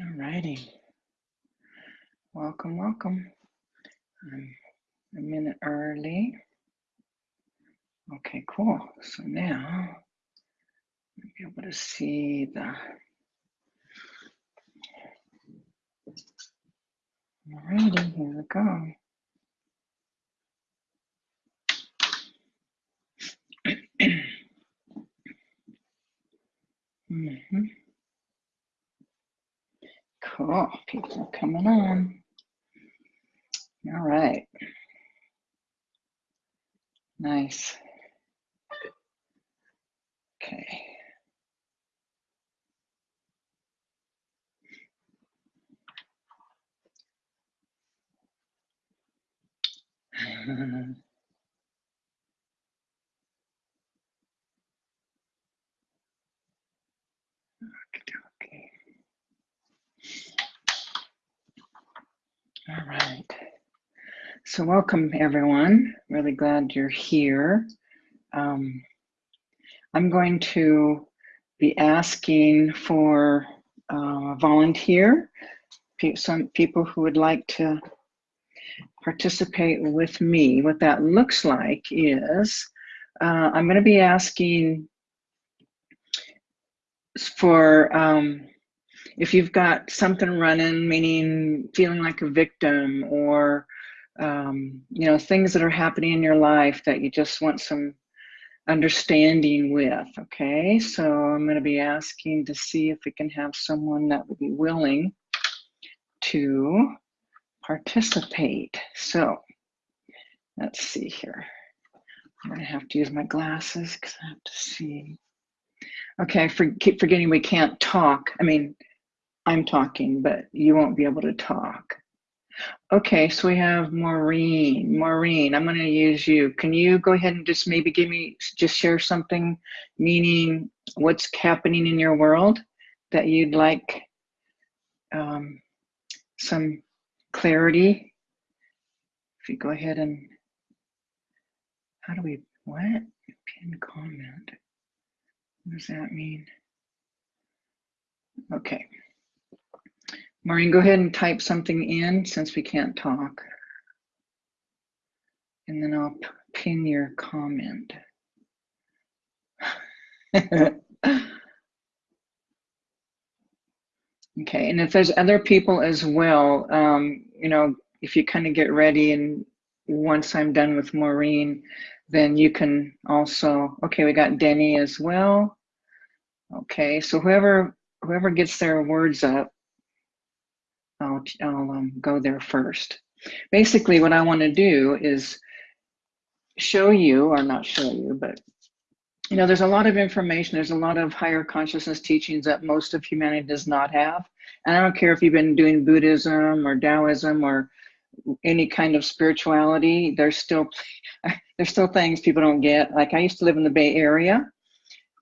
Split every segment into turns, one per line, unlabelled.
All righty. Welcome, welcome. I'm a minute early. Okay, cool. So now I'll be able to see the. All righty, here we go. mm -hmm. Cool, people coming on. All right. Nice. Okay. All right. So welcome everyone. Really glad you're here. Um, I'm going to be asking for uh, volunteer, some people who would like to participate with me. What that looks like is uh, I'm going to be asking for um, if you've got something running, meaning feeling like a victim or um, you know things that are happening in your life that you just want some understanding with. Okay, so I'm going to be asking to see if we can have someone that would be willing to participate. So let's see here. I'm going to have to use my glasses because I have to see. Okay, for, keep forgetting we can't talk. I mean, I'm talking, but you won't be able to talk. Okay, so we have Maureen. Maureen, I'm going to use you. Can you go ahead and just maybe give me, just share something, meaning what's happening in your world that you'd like um, some clarity? If you go ahead and, how do we, what? Pin comment. What does that mean? Okay. Maureen, go ahead and type something in since we can't talk. And then I'll pin your comment. okay, and if there's other people as well, um, you know, if you kind of get ready and once I'm done with Maureen, then you can also, okay, we got Denny as well. Okay, so whoever whoever gets their words up, I'll, I'll um, go there first. Basically, what I want to do is show you, or not show you, but you know, there's a lot of information, there's a lot of higher consciousness teachings that most of humanity does not have. And I don't care if you've been doing Buddhism or Taoism or any kind of spirituality, there's still there's still things people don't get. Like I used to live in the Bay Area.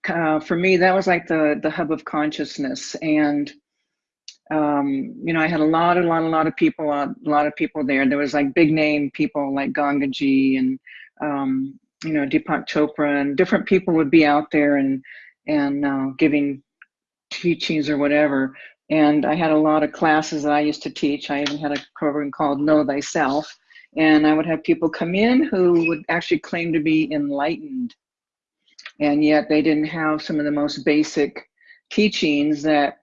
Uh, for me, that was like the the hub of consciousness, and um, you know, I had a lot, a lot, a lot of people, a lot of people there. There was like big name people like Gangaji and, um, you know, Deepak Chopra and different people would be out there and, and uh, giving teachings or whatever. And I had a lot of classes that I used to teach. I even had a program called Know Thyself. And I would have people come in who would actually claim to be enlightened. And yet they didn't have some of the most basic teachings that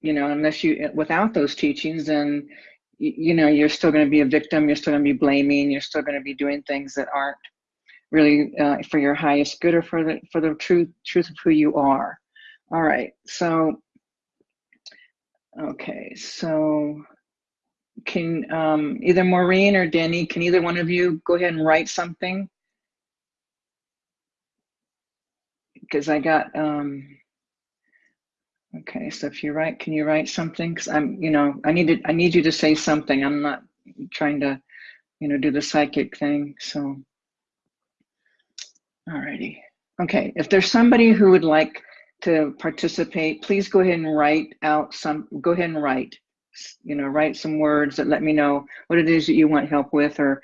you know, unless you, without those teachings, then, you know, you're still going to be a victim. You're still going to be blaming. You're still going to be doing things that aren't really uh, for your highest good or for the, for the truth, truth of who you are. All right. So, okay. So can um, either Maureen or Denny, can either one of you go ahead and write something? Because I got, um, Okay, so if you write, can you write something? Because I'm, you know, I need to, I need you to say something. I'm not trying to, you know, do the psychic thing. So, alrighty. Okay, if there's somebody who would like to participate, please go ahead and write out some. Go ahead and write. You know, write some words that let me know what it is that you want help with, or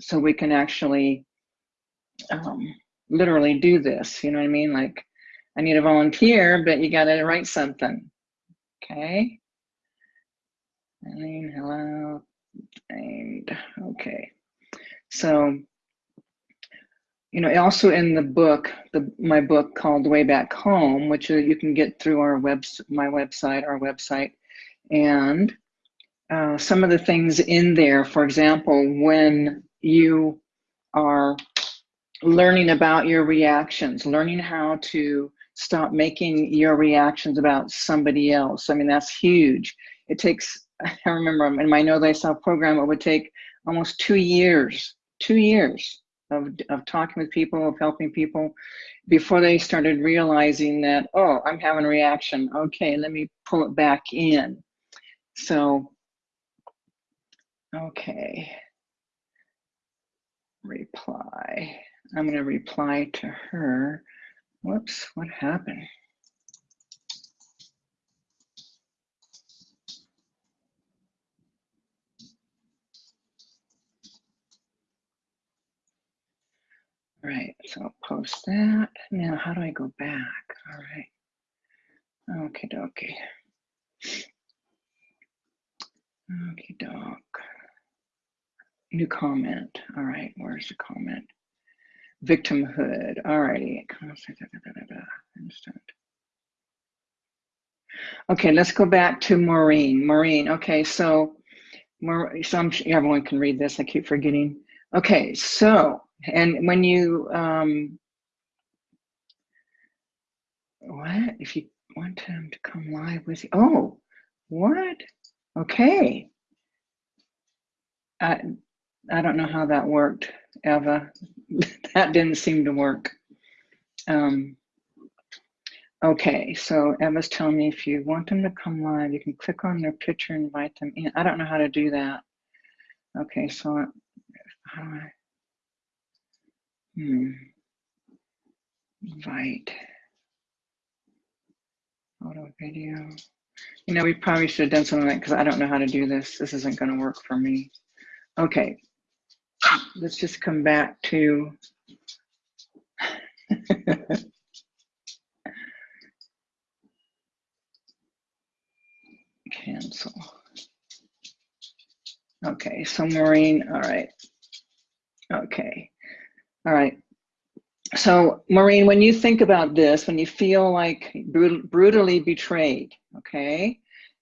so we can actually um, literally do this. You know what I mean? Like I need a volunteer, but you got to write something. Okay. Eileen, hello. And okay. So, you know, also in the book, the my book called Way Back Home, which you can get through our web, my website, our website, and uh, some of the things in there. For example, when you are learning about your reactions, learning how to stop making your reactions about somebody else. I mean, that's huge. It takes, I remember in my Know Thyself program, it would take almost two years, two years of, of talking with people, of helping people before they started realizing that, oh, I'm having a reaction. Okay, let me pull it back in. So, okay. Reply. I'm going to reply to her. Whoops, what happened? All right, so I'll post that. Now, how do I go back? All right. Okay, dokie. Okay, doc. New comment. All right, where's the comment? Victimhood. All righty. Okay, let's go back to Maureen. Maureen, okay, so, so I'm, everyone can read this, I keep forgetting. Okay, so and when you, um, what? If you want him to come live with you, oh, what? Okay. I, I don't know how that worked, Eva. that didn't seem to work. Um, okay, so Eva's telling me if you want them to come live, you can click on their picture and invite them in. I don't know how to do that. Okay, so how do I? Hmm. Invite. Photo, video. You know, we probably should have done something like because I don't know how to do this. This isn't going to work for me. Okay. Let's just come back to cancel. Okay, so Maureen, all right. Okay. All right. So, Maureen, when you think about this, when you feel like brutally betrayed, okay,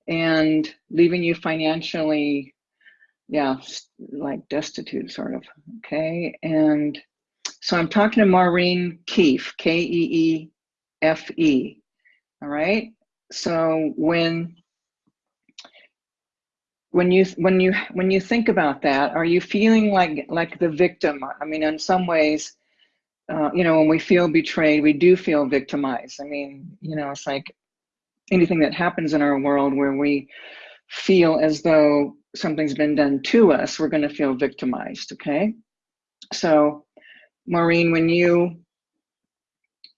and leaving you financially, yeah, like destitute, sort of, okay, and so I'm talking to Maureen Keefe, K E E F E, all right. So when when you when you when you think about that are you feeling like like the victim? I mean in some ways uh, you know when we feel betrayed we do feel victimized. I mean you know it's like anything that happens in our world where we feel as though something's been done to us we're going to feel victimized okay so maureen when you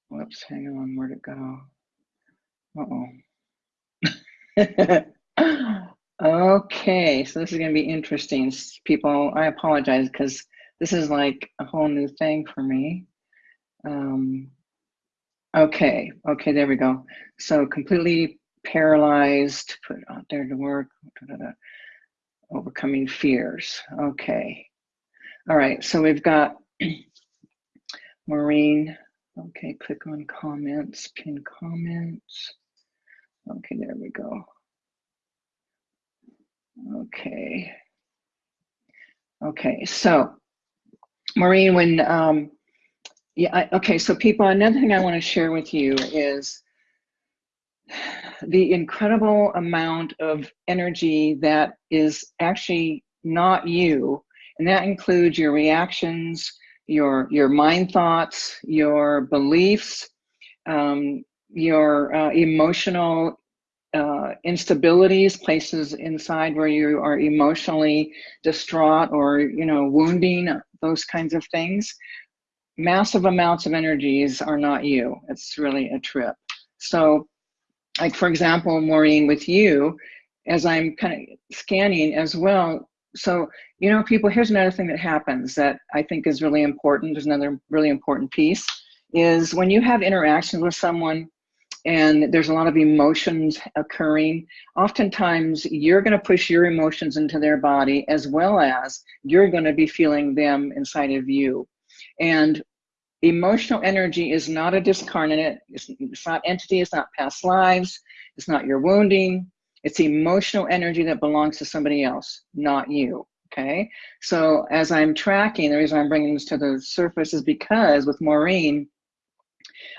whoops hang on where'd it go uh-oh Okay, so this is going to be interesting. People, I apologize because this is like a whole new thing for me. Um, okay, okay, there we go. So completely paralyzed, put out there to work, da, da, da. Overcoming fears. Okay. All right, so we've got Maureen. Okay, click on comments, pin comments. Okay, there we go. Okay. Okay, so Maureen, when, um, yeah, I, okay, so people, another thing I want to share with you is the incredible amount of energy that is actually not you, and that includes your reactions, your your mind thoughts, your beliefs, um, your uh, emotional uh, instabilities, places inside where you are emotionally distraught or, you know, wounding, those kinds of things. Massive amounts of energies are not you. It's really a trip. So, like, for example, Maureen, with you, as I'm kind of scanning as well. So, you know, people, here's another thing that happens that I think is really important. There's another really important piece is when you have interactions with someone and there's a lot of emotions occurring. Oftentimes, you're going to push your emotions into their body as well as you're going to be feeling them inside of you. And emotional energy is not a discarnate, it's, it's not entity, it's not past lives, it's not your wounding. It's emotional energy that belongs to somebody else, not you. Okay. So as I'm tracking, the reason I'm bringing this to the surface is because with Maureen,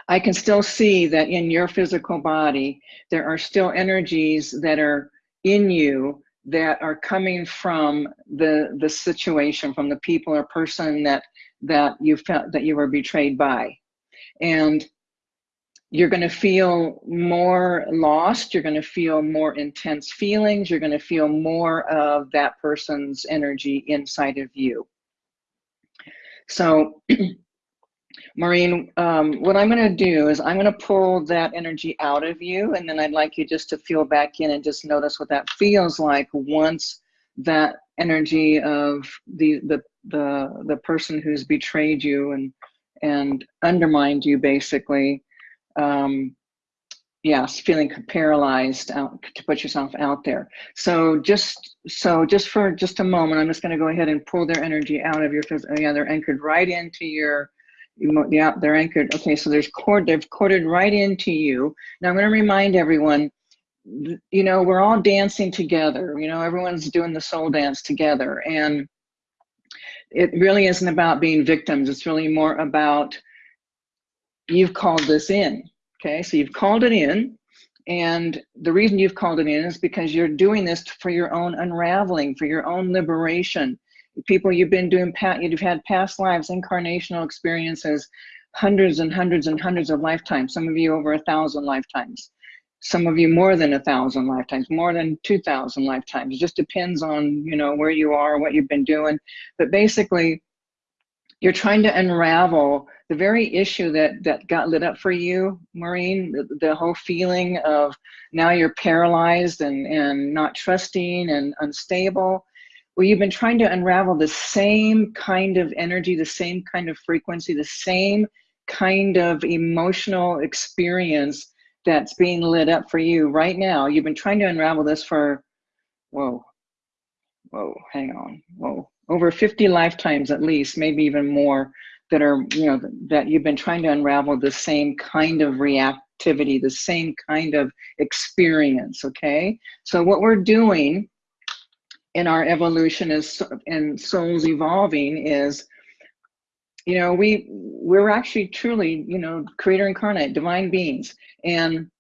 I can still see that in your physical body, there are still energies that are in you that are coming from the the situation, from the people or person that that you felt that you were betrayed by. And you're going to feel more lost. You're going to feel more intense feelings. You're going to feel more of that person's energy inside of you. So Maureen, um, what I'm going to do is I'm going to pull that energy out of you, and then I'd like you just to feel back in and just notice what that feels like once that energy of the the the the person who's betrayed you and and undermined you basically um, yes feeling paralyzed out to put yourself out there so just so just for just a moment i'm just going to go ahead and pull their energy out of your yeah they're anchored right into your yeah, they're anchored. Okay, so there's cord, they've corded right into you. Now I'm going to remind everyone, you know, we're all dancing together. You know, everyone's doing the soul dance together. And it really isn't about being victims. It's really more about you've called this in. Okay, so you've called it in. And the reason you've called it in is because you're doing this for your own unraveling, for your own liberation people you've been doing, you've had past lives, incarnational experiences, hundreds and hundreds and hundreds of lifetimes, some of you over a thousand lifetimes, some of you more than a thousand lifetimes, more than 2,000 lifetimes. It just depends on, you know, where you are, what you've been doing. But basically, you're trying to unravel the very issue that that got lit up for you maureen the, the, whole feeling of now you're paralyzed and and not trusting and unstable well you've been trying to unravel the same kind of energy, the same kind of frequency, the same kind of emotional experience that's being lit up for you right now. You've been trying to unravel this for, whoa, whoa, hang on, whoa, over 50 lifetimes at least, maybe even more that are, you know, that you've been trying to unravel the same kind of reactivity, the same kind of experience, okay? So what we're doing in our evolution is, and souls evolving is you know we we're actually truly you know creator incarnate divine beings. And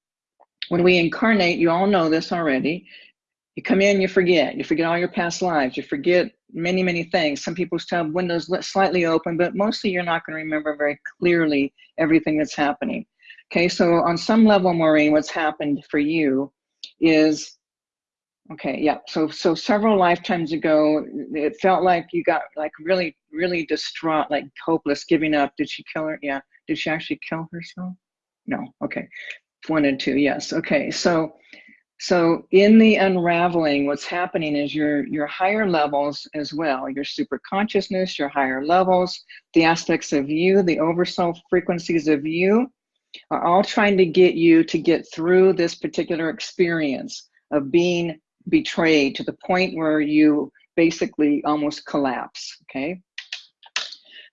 when we incarnate you all know this already you come in you forget. You forget all your past lives. You forget many many things. Some people's have windows slightly open but mostly you're not going to remember very clearly everything that's happening. Okay so on some level maureen what's happened for you is Okay, yeah. So so several lifetimes ago, it felt like you got like really really distraught, like hopeless, giving up. Did she kill her? Yeah. Did she actually kill herself? No. Okay. One and two. Yes. Okay. So so in the unraveling, what's happening is your your higher levels as well, your super consciousness, your higher levels, the aspects of you, the oversoul frequencies of you, are all trying to get you to get through this particular experience of being betrayed to the point where you basically almost collapse, okay?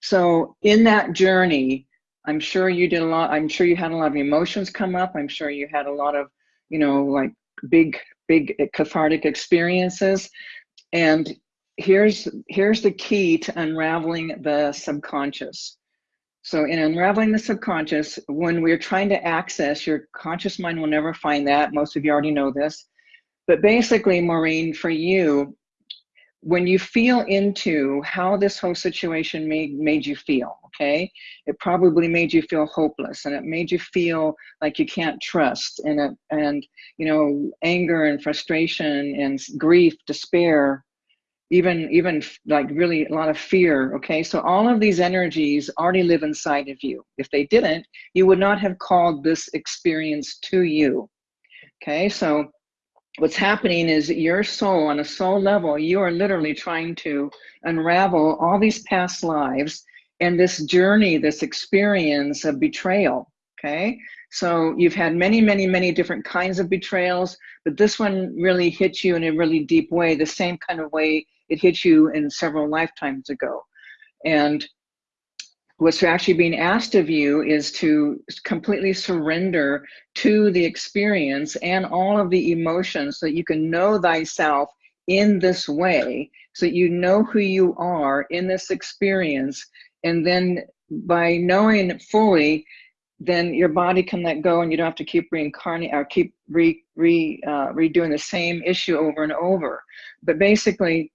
So in that journey, I'm sure you did a lot, I'm sure you had a lot of emotions come up. I'm sure you had a lot of, you know, like big, big eh, cathartic experiences. And here's, here's the key to unraveling the subconscious. So in unraveling the subconscious, when we're trying to access, your conscious mind will never find that. Most of you already know this. But basically, Maureen, for you, when you feel into how this whole situation made made you feel, okay, it probably made you feel hopeless, and it made you feel like you can't trust, and it, and you know, anger and frustration and grief, despair, even even like really a lot of fear. Okay, so all of these energies already live inside of you. If they didn't, you would not have called this experience to you. Okay, so what's happening is your soul on a soul level you are literally trying to unravel all these past lives and this journey this experience of betrayal okay? So you've had many, many, many different kinds of betrayals, but this one really hits you in a really deep way, the same kind of way it hit you in several lifetimes ago. And what's actually being asked of you is to completely surrender to the experience and all of the emotions so that you can know thyself in this way so that you know who you are in this experience and then by knowing it fully then your body can let go and you don't have to keep reincarnating or keep re, re, uh, redoing the same issue over and over. But basically,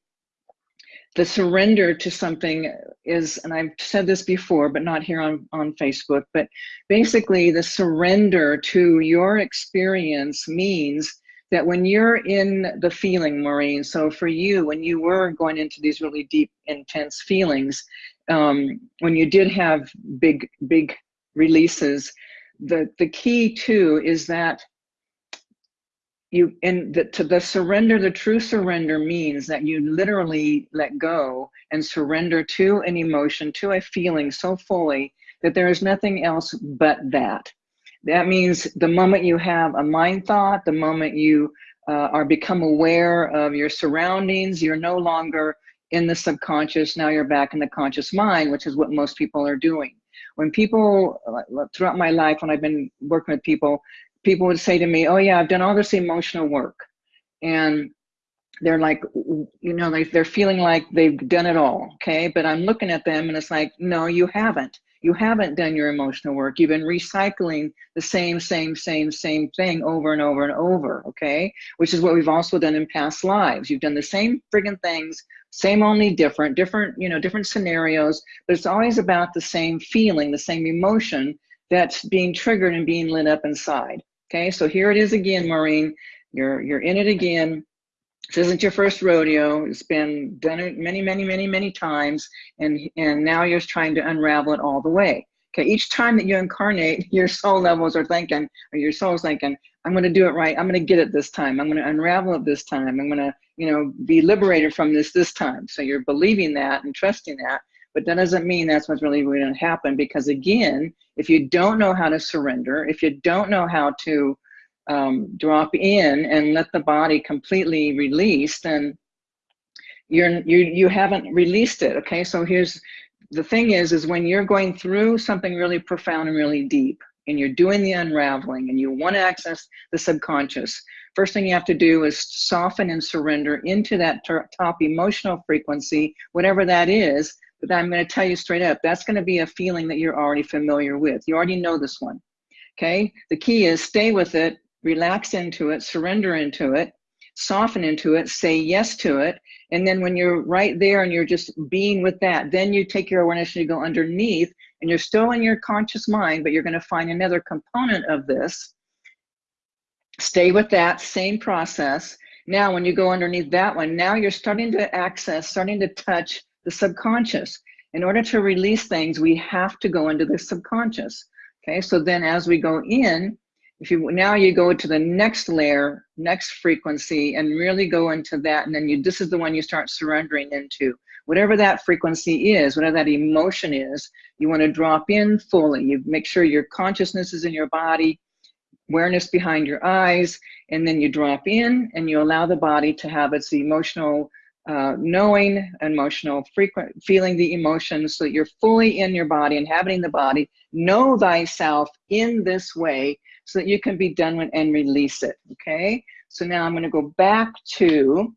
the surrender to something is, and I've said this before, but not here on, on Facebook, but basically the surrender to your experience means that when you're in the feeling, Maureen, so for you, when you were going into these really deep, intense feelings, um, when you did have big, big releases, the, the key too is that you in the, to the surrender the true surrender means that you literally let go and surrender to an emotion to a feeling so fully that there is nothing else but that. That means the moment you have a mind thought the moment you uh, are become aware of your surroundings you're no longer in the subconscious now you're back in the conscious mind which is what most people are doing. When people throughout my life when i've been working with people people would say to me, "Oh yeah, I've done all this emotional work," and they're like, you know, like they're feeling like they've done it all. Okay, but I'm looking at them and it's like, no, you haven't. You haven't done your emotional work. You've been recycling the same, same, same, same thing over and over and over. Okay, which is what we've also done in past lives. You've done the same friggin' things, same only different, different, you know, different scenarios, but it's always about the same feeling, the same emotion that's being triggered and being lit up inside. Okay, so here it is again, Maureen. You're you're in it again. This isn't your first rodeo. It's been done many, many, many, many times, and and now you're trying to unravel it all the way. Okay, each time that you incarnate, your soul levels are thinking, or your soul's thinking, I'm going to do it right. I'm going to get it this time. I'm going to unravel it this time. I'm going to, you know, be liberated from this this time. So you're believing that and trusting that, but that doesn't mean that's what's really going to happen because again, if you don't know how to surrender, if you don't know how to um, drop in and let the body completely release, then you're you you haven't released it. Okay, so here's the thing is is when you're going through something really profound and really deep, and you're doing the unraveling, and you want to access the subconscious. First thing you have to do is soften and surrender into that top emotional frequency, whatever that is, but I'm going to tell you straight up, that's going to be a feeling that you're already familiar with. You already know this one. Okay. The key is stay with it, relax into it, surrender into it, soften into it, say yes to it. And then when you're right there and you're just being with that, then you take your awareness and you go underneath and you're still in your conscious mind, but you're going to find another component of this. Stay with that same process. Now, when you go underneath that one, now you're starting to access, starting to touch the subconscious. In order to release things, we have to go into the subconscious. Okay, so then as we go in, if you now you go to the next layer, next frequency, and really go into that, and then you this is the one you start surrendering into. Whatever that frequency is, whatever that emotion is, you want to drop in fully. You make sure your consciousness is in your body, awareness behind your eyes, and then you drop in and you allow the body to have its emotional uh, knowing emotional frequent feeling the emotions so that you're fully in your body inhabiting the body know thyself in this way so that you can be done with and release it okay? So now i'm going to go back to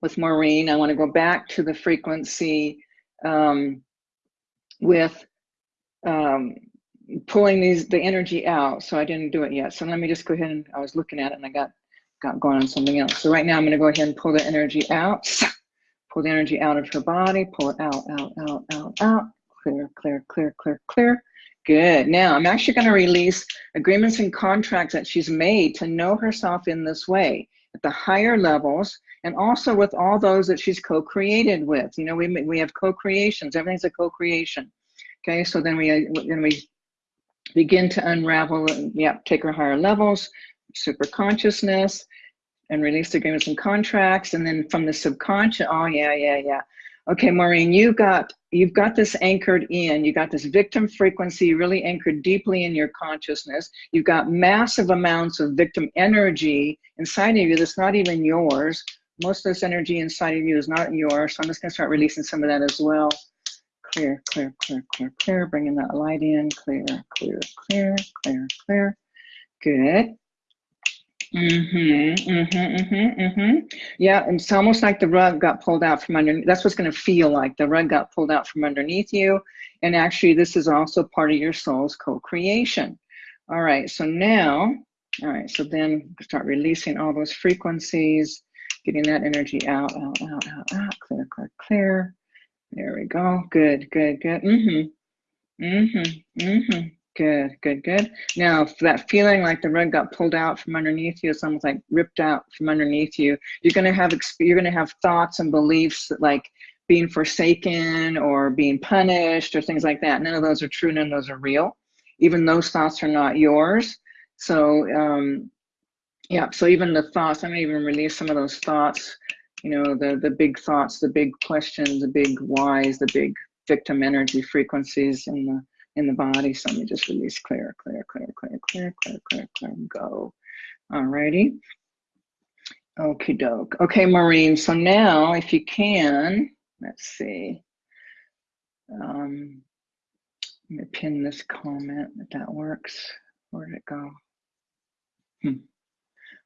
with maureen i want to go back to the frequency um, with um, pulling these the energy out so i didn't do it yet. So let me just go ahead and i was looking at it and i got got going on something else. So right now I'm going to go ahead and pull the energy out. Pull the energy out of her body. Pull it out, out, out, out, out. Clear, clear, clear, clear, clear. Good. Now I'm actually going to release agreements and contracts that she's made to know herself in this way at the higher levels and also with all those that she's co-created with. You know, we, we have co-creations. Everything's a co-creation. Okay, so then we uh, then we begin to unravel. Yeah, take her higher levels super consciousness and release agreements and contracts. And then from the subconscious, oh yeah, yeah, yeah. Okay, Maureen, you've got you've got this anchored in. You got this victim frequency really anchored deeply in your consciousness. You've got massive amounts of victim energy inside of you that's not even yours. Most of this energy inside of you is not yours. So I'm just gonna start releasing some of that as well. Clear, clear, clear, clear, clear. Bringing that light in. Clear, clear, clear, clear, clear. Good. Mm-hmm, mm-hmm, mm-hmm, mm-hmm. Yeah, it's almost like the rug got pulled out from underneath. That's what's going to feel like. The rug got pulled out from underneath you. And actually, this is also part of your soul's co-creation. All right, so now, all right, so then start releasing all those frequencies, getting that energy out, out, out, out, out, clear, clear, clear. There we go. Good, good, good. Mm-hmm. Mm-hmm. Mm-hmm. Good, good, good. Now, that feeling like the rug got pulled out from underneath you, it's almost like ripped out from underneath you. You're gonna have you're gonna have thoughts and beliefs that like being forsaken or being punished or things like that. None of those are true. None of those are real. Even those thoughts are not yours. So, um, yeah. So even the thoughts, I'm gonna even release some of those thoughts. You know, the the big thoughts, the big questions, the big whys, the big victim energy frequencies, and the in the body. So let me just release clear, clear, clear, clear, clear, clear, clear, clear, go. Alrighty. Okie doke. Okay, Maureen. So now, if you can, let's see. Um, let me pin this comment if that works. Where did it go? Hmm.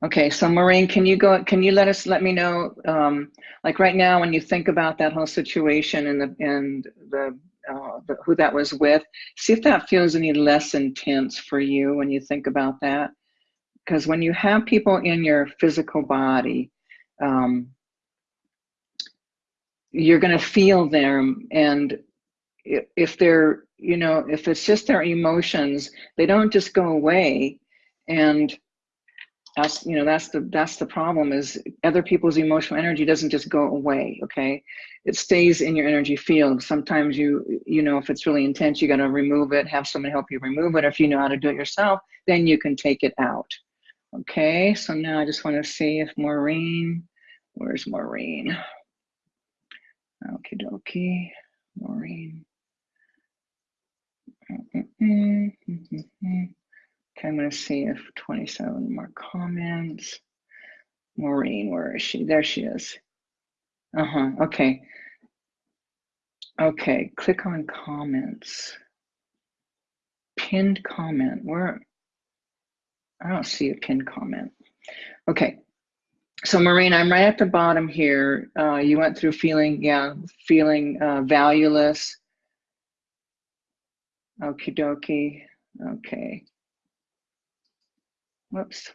Okay, so Maureen, can you go? Can you let us let me know? Um, like right now, when you think about that whole situation and the and the uh, who that was with. See if that feels any less intense for you when you think about that. Because when you have people in your physical body, um, you're going to feel them. And if they're, you know, if it's just their emotions, they don't just go away. And that's you know that's the that's the problem is other people's emotional energy doesn't just go away okay? It stays in your energy field. Sometimes you you know if it's really intense you got to remove it have someone help you remove it. Or if you know how to do it yourself then you can take it out okay? So now i just want to see if maureen where's maureen? Okie dokie maureen. Mm -mm -mm Okay, I'm going to see if 27 more comments. Maureen, where is she? There she is. Uh-huh, okay. Okay, click on comments. Pinned comment, where? I don't see a pinned comment. Okay, so Maureen, I'm right at the bottom here. Uh, you went through feeling, yeah, feeling uh, valueless. Okie dokie, okay. Whoops.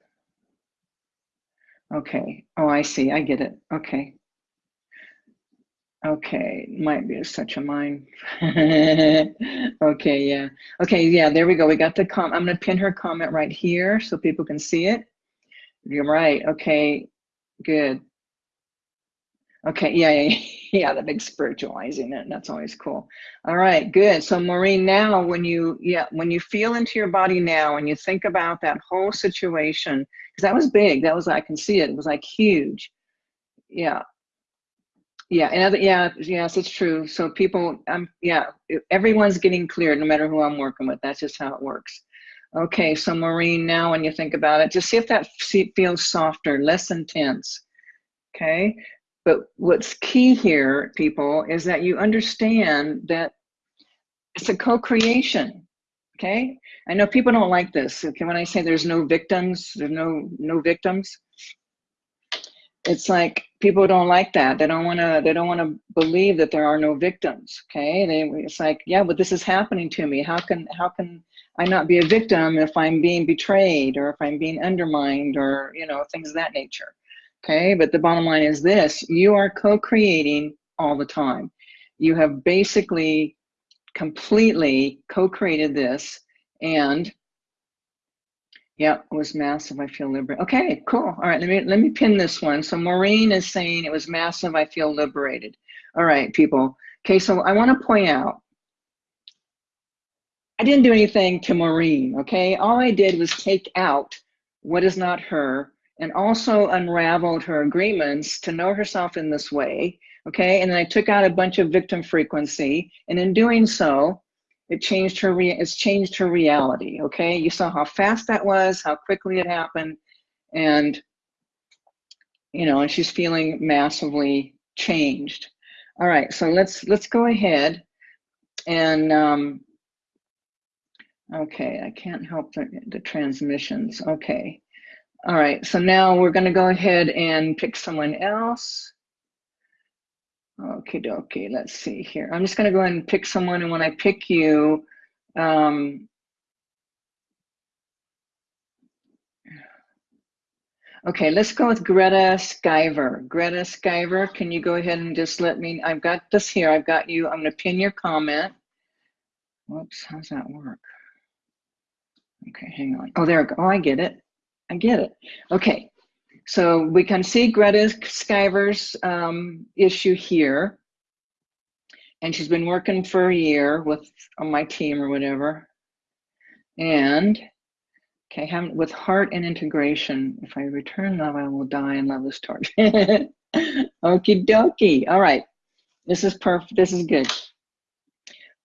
Okay. Oh, I see. I get it. Okay. Okay, might be such a mind. okay, yeah. Okay, yeah, there we go. We got the com. I'm going to pin her comment right here so people can see it. You're right. Okay, good. Okay, yeah, yeah, yeah, the big spiritualizing it. That's always cool. All right, good. So Maureen, now when you, yeah, when you feel into your body now and you think about that whole situation, because that was big, that was, I can see it, it was like huge. Yeah. Yeah, and other, yeah, yes, it's true. So people, um, yeah, everyone's getting cleared no matter who I'm working with. That's just how it works. Okay, so Maureen, now when you think about it, just see if that feels softer, less intense. Okay, but what's key here, people, is that you understand that it's a co-creation. Okay, I know people don't like this. Okay, when I say there's no victims, there's no no victims. It's like people don't like that. They don't want to. They don't want to believe that there are no victims. Okay, they, it's like yeah, but this is happening to me. How can how can I not be a victim if I'm being betrayed or if I'm being undermined or you know things of that nature? Okay, but the bottom line is this you are co creating all the time. You have basically completely co created this, and yeah, it was massive. I feel liberated. Okay, cool. All right, let me let me pin this one. So Maureen is saying it was massive. I feel liberated. All right, people. Okay, so I want to point out I didn't do anything to Maureen. Okay, all I did was take out what is not her and also unraveled her agreements to know herself in this way. Okay, and then I took out a bunch of victim frequency, and in doing so, it changed her. it's changed her reality. Okay, you saw how fast that was, how quickly it happened, and you know, and she's feeling massively changed. All right, so let's let's go ahead and um, okay, I can't help the, the transmissions. Okay, all right, so now we're going to go ahead and pick someone else. Okay, dokie, let's see here. I'm just going to go ahead and pick someone, and when I pick you, um, Okay, let's go with Greta Skyver. Greta Skyver, can you go ahead and just let me, I've got this here, I've got you, I'm gonna pin your comment. Whoops, how's that work? Okay, hang on. Oh, there, oh, I get it. I get it. Okay, so we can see Greta Skyver's um, issue here. And she's been working for a year with on my team or whatever. And Okay, with heart and integration, if I return love, I will die and love is torch. Okie dokie. All right, this is perfect. This is good.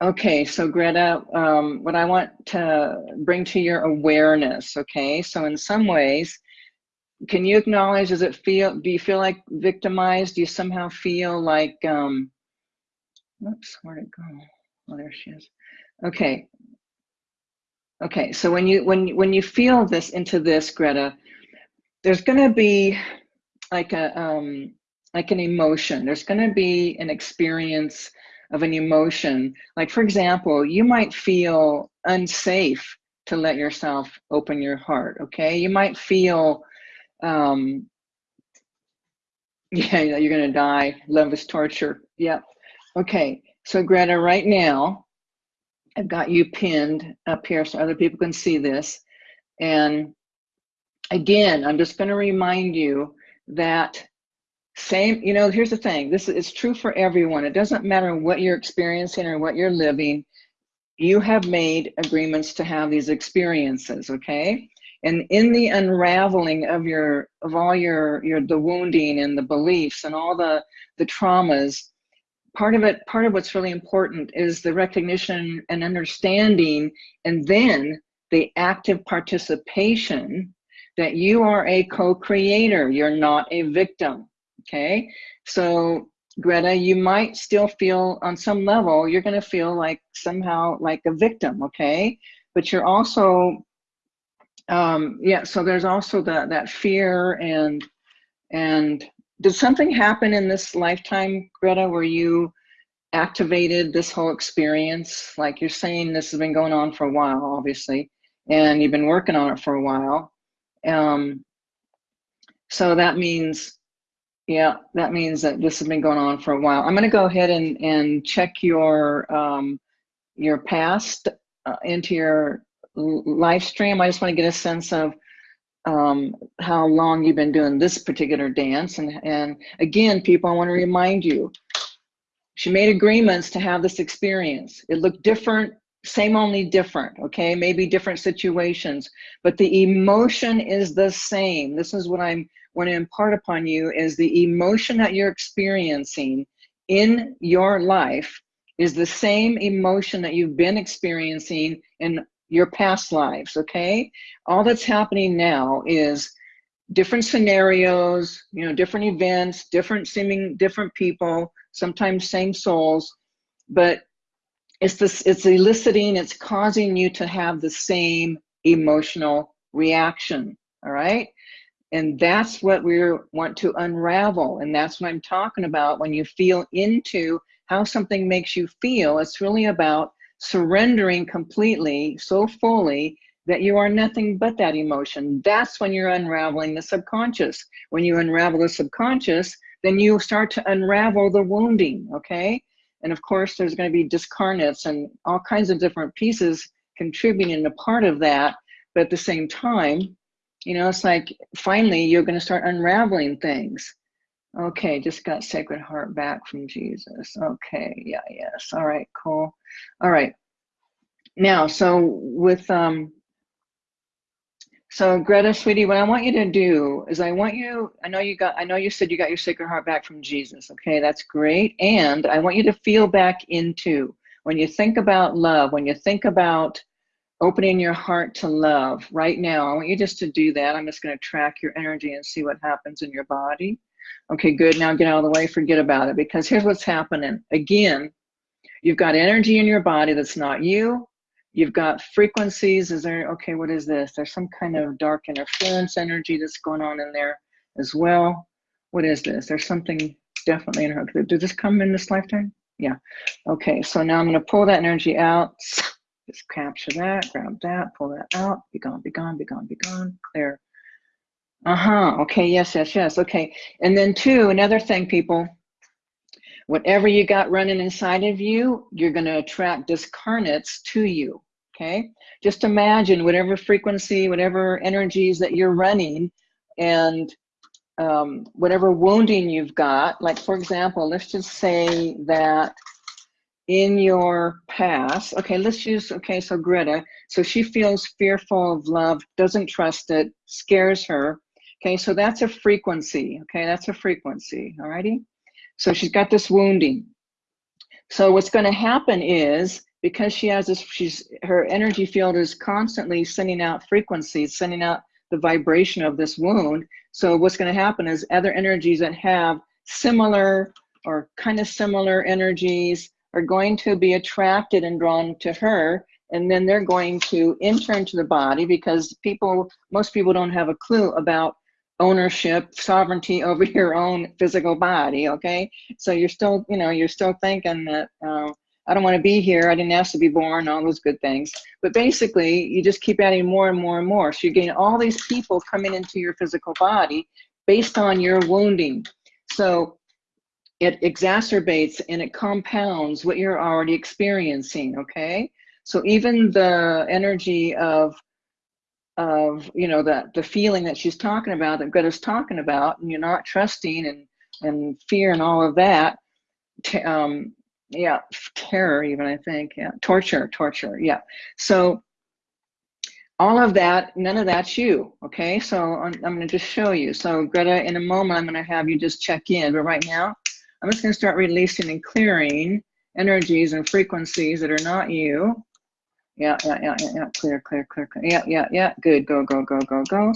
Okay, so Greta, um, what I want to bring to your awareness, okay? So in some ways, can you acknowledge, does it feel, do you feel like victimized? Do you somehow feel like, um, whoops, where'd it go? Oh, there she is. Okay, Okay, so when you when when you feel this into this, Greta, there's to be like a um, like an emotion. There's to be an experience of an emotion. Like for example, you might feel unsafe to let yourself open your heart. Okay, you might feel, um, yeah, you're to die. Love is torture. Yep. Okay, so Greta, right now, I've got you pinned up here so other people can see this. And again, I'm just going to remind you that same, you know, here's the thing. This is true for everyone. It doesn't matter what you're experiencing or what you're living. You have made agreements to have these experiences, okay? And in the unraveling of your of all your your the wounding and the beliefs and all the the traumas, part of it, part of what's really important is the recognition and understanding, and then the active participation that you are a co-creator. You're not a victim. Okay, so Greta, you might still feel on some level you're going to feel like somehow like a victim. Okay, but you're also um, yeah. So there's also that that fear and and did something happen in this lifetime, Greta, where you activated this whole experience? Like you're saying, this has been going on for a while, obviously, and you've been working on it for a while. Um, so that means, yeah, that means that this has been going on for a while. I'm going to go ahead and, and check your um, your past uh, into your live stream. I just want to get a sense of um, how long you've been doing this particular dance. And, and again, people, I want to remind you, she made agreements to have this experience. It looked different, same only different, okay? Maybe different situations, but the emotion is the same. This is what I'm want to impart upon you is the emotion that you're experiencing in your life is the same emotion that you've been experiencing in your past lives, okay? All that's happening now is different scenarios, you know, different events, different seeming different people, sometimes same souls, but it's this it's eliciting, it's causing you to have the same emotional reaction. All right. And that's what we want to unravel. And that's what I'm talking about when you feel into how something makes you feel. It's really about surrendering completely, so fully, that you are nothing but that emotion. That's when you're unraveling the subconscious. When you unravel the subconscious, then you start to unravel the wounding, okay? And of course, there's going to be discarnates and all kinds of different pieces contributing to part of that. But at the same time, you know, it's like finally you're going to start unraveling things. Okay, just got Sacred Heart back from Jesus. Okay, yeah, yes. All right, cool. All right. Now, so with um, So Greta, sweetie, what I want you to do is I want you, I know you got, I know you said you got your sacred heart back from Jesus. Okay, that's great. And I want you to feel back into, when you think about love, when you think about opening your heart to love right now, I want you just to do that. I'm just going to track your energy and see what happens in your body. Okay, good. Now get out of the way, forget about it because here's what's happening. Again, you've got energy in your body that's not you. You've got frequencies. Is there, okay, what is this? There's some kind of dark interference energy that's going on in there as well. What is this? There's something definitely in her. Did this come in this lifetime? Yeah. Okay, so now I'm going to pull that energy out. Just capture that, grab that, pull that out. Be gone, be gone, be gone, be gone. Clear. Uh-huh. Okay, yes, yes, yes. Okay. And then two, another thing, people, whatever you got running inside of you, you're going to attract discarnates to you. Okay. Just imagine whatever frequency, whatever energies that you're running and um, whatever wounding you've got. Like, for example, let's just say that in your past, okay, let's use, okay, so Greta, so she feels fearful of love, doesn't trust it, scares her. Okay, so that's a frequency. Okay, that's a frequency. All righty. So she's got this wounding. So what's going to happen is because she has this, she's her energy field is constantly sending out frequencies, sending out the vibration of this wound. So what's going to happen is other energies that have similar or kind of similar energies are going to be attracted and drawn to her and then they're going to enter into the body because people most people don't have a clue about ownership, sovereignty over your own physical body. Okay, so you're still, you know, you're still thinking that uh, I don't want to be here. I didn't ask to be born. All those good things. But basically, you just keep adding more and more and more. So you gain all these people coming into your physical body based on your wounding. So it exacerbates and it compounds what you're already experiencing. Okay. So even the energy of of you know that the feeling that she's talking about that Greta's talking about and you're not trusting and and fear and all of that um yeah terror even I think yeah torture torture yeah so all of that none of that's you okay so I'm, I'm going to just show you so Greta in a moment I'm going to have you just check in but right now I'm just going to start releasing and clearing energies and frequencies that are not you yeah, yeah, yeah, yeah, yeah. Clear, clear, clear, clear. Yeah, yeah, yeah. Good. Go, go, go, go, go.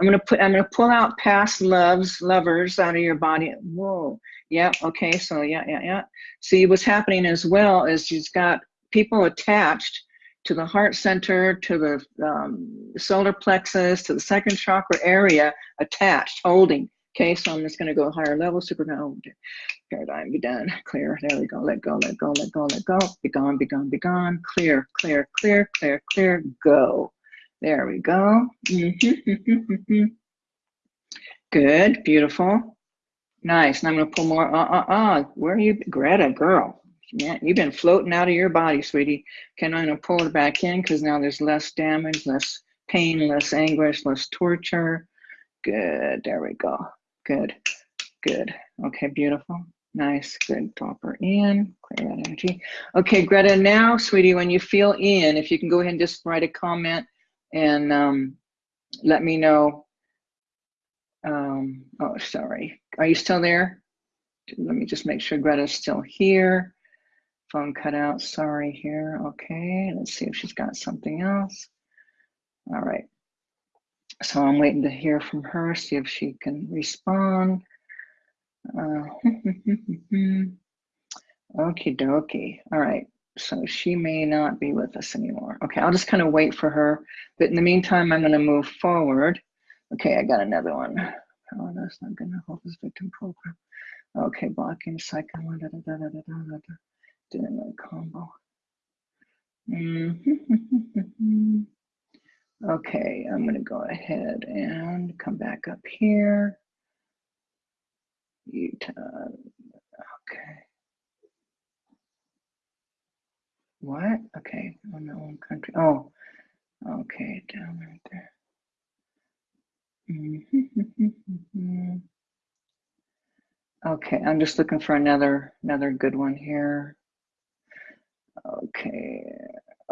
I'm gonna put. I'm gonna pull out past loves, lovers out of your body. Whoa. Yeah. Okay. So yeah, yeah, yeah. See, what's happening as well is you've got people attached to the heart center, to the um, solar plexus, to the second chakra area, attached, holding. Okay, so I'm just going to go higher level, super no, paradigm, be done, clear. There we go. Let go, let go, let go, let go. Be gone, be gone, be gone. Clear, clear, clear, clear, clear. Go. There we go. Mm-hmm, mm-hmm, mm-hmm, Good, beautiful. Nice. And I'm going to pull more. Uh, uh, uh. Where are you, Greta, girl? Yeah, you've been floating out of your body, sweetie. Okay, I'm going to pull it back in because now there's less damage, less pain, less anguish, less torture. Good. There we go. Good, good. Okay, beautiful. Nice, good. Drop her in, clear that energy. Okay, Greta, now, sweetie, when you feel in, if you can go ahead and just write a comment and um, let me know. Um, oh, sorry. Are you still there? Let me just make sure Greta's still here. Phone cut out, sorry here. Okay, let's see if she's got something else. All right. So I'm waiting to hear from her, see if she can respond. Uh, Okie dokie. All right. So she may not be with us anymore. Okay, I'll just kind of wait for her. But in the meantime, I'm going to move forward. Okay, I got another one. Oh, that's not going to help this victim program. Okay, blocking second one. Da, da, da, da, da, da, da. Doing a combo. Mm -hmm. Okay, I'm going to go ahead and come back up here. Utah. Okay. What? Okay, on the own country. Oh, okay, down right there. Mm-hmm. okay, I'm just looking for another another good one here. Okay.